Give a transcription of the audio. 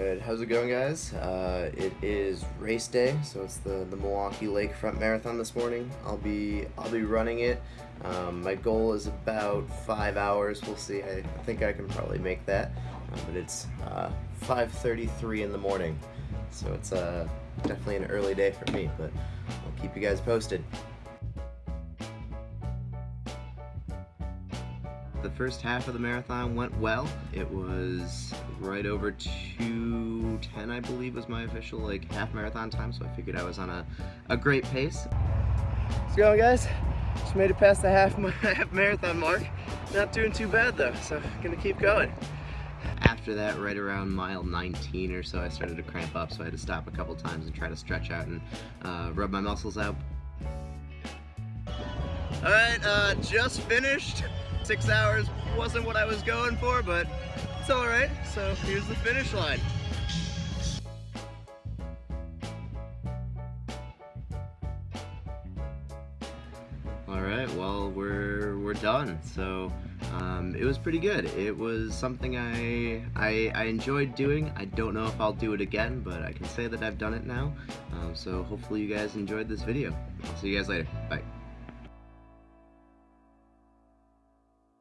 Alright, how's it going guys? Uh, it is race day, so it's the, the Milwaukee Lakefront Marathon this morning. I'll be I'll be running it. Um, my goal is about five hours. We'll see. I, think I can probably make that, uh, but it's uh, 5:33 in the morning, so it's uh, definitely an early day for me. But I'll keep you guys posted. The first half of the marathon went well. It was right over 210, I believe, was my official like half marathon time, so I figured I was on a, a great pace. It going, guys? Just made it past the half, half marathon mark. Not doing too bad though, so gonna keep going. After that, right around mile 19 or so, I started to cramp up, so I had to stop a couple times and try to stretch out and uh, rub my muscles out. All right, uh, just finished. Six hours wasn't what I was going for, but it's all right. So here's the finish line. Right, well, we're, we're done. So um, it was pretty good. It was something I, I, I enjoyed doing. I don't know if I'll do it again, but I can say that I've done it now. Um, so hopefully you guys enjoyed this video. I'll see you guys later. Bye.